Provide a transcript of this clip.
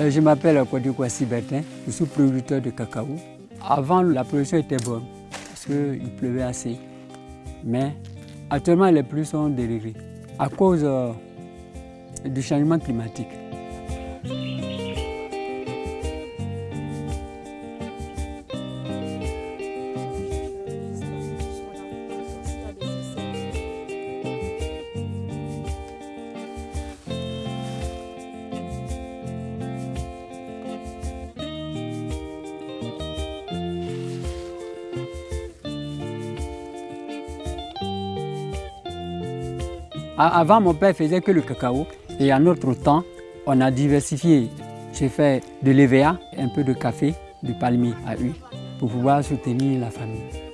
Euh, je m'appelle Kwasi Bertin, je suis producteur de cacao. Avant, la production était bonne parce qu'il pleuvait assez. Mais actuellement, les pluies sont dérivées à cause euh, du changement climatique. Avant, mon père faisait que le cacao. Et en notre temps, on a diversifié. J'ai fait de l'EVA, un peu de café, du palmier à huile, pour pouvoir soutenir la famille.